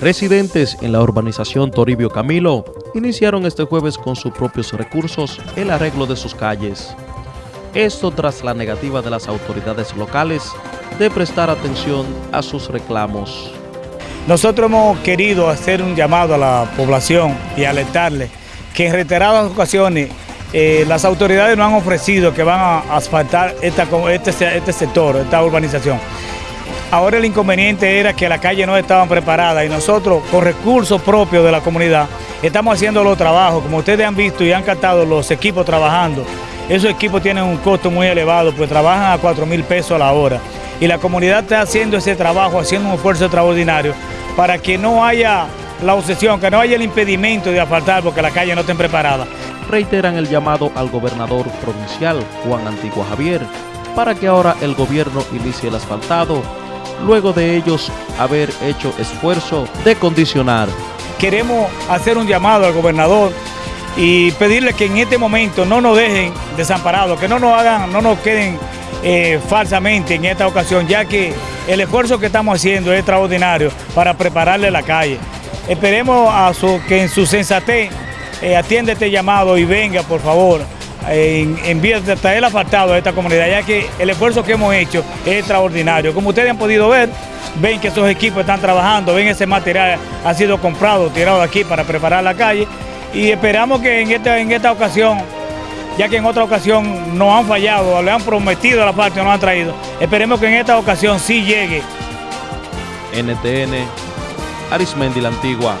Residentes en la urbanización Toribio Camilo iniciaron este jueves con sus propios recursos el arreglo de sus calles. Esto tras la negativa de las autoridades locales de prestar atención a sus reclamos. Nosotros hemos querido hacer un llamado a la población y alertarle que en reiteradas ocasiones eh, las autoridades nos han ofrecido que van a asfaltar este, este sector, esta urbanización. Ahora el inconveniente era que las calles no estaban preparadas y nosotros con recursos propios de la comunidad estamos haciendo los trabajos, como ustedes han visto y han captado los equipos trabajando. Esos equipos tienen un costo muy elevado, pues trabajan a 4 mil pesos a la hora. Y la comunidad está haciendo ese trabajo, haciendo un esfuerzo extraordinario para que no haya la obsesión, que no haya el impedimento de asfaltar porque las calles no estén preparadas. Reiteran el llamado al gobernador provincial, Juan Antigua Javier, para que ahora el gobierno inicie el asfaltado luego de ellos haber hecho esfuerzo de condicionar. Queremos hacer un llamado al gobernador y pedirle que en este momento no nos dejen desamparados, que no nos hagan, no nos queden eh, falsamente en esta ocasión, ya que el esfuerzo que estamos haciendo es extraordinario para prepararle la calle. Esperemos a su, que en su sensatez eh, atienda este llamado y venga, por favor, en, en vías de traer apartado de esta comunidad, ya que el esfuerzo que hemos hecho es extraordinario. Como ustedes han podido ver, ven que esos equipos están trabajando, ven ese material ha sido comprado, tirado aquí para preparar la calle y esperamos que en esta, en esta ocasión, ya que en otra ocasión nos han fallado, le han prometido a la parte, no han traído, esperemos que en esta ocasión sí llegue. NTN, Arismendi la Antigua.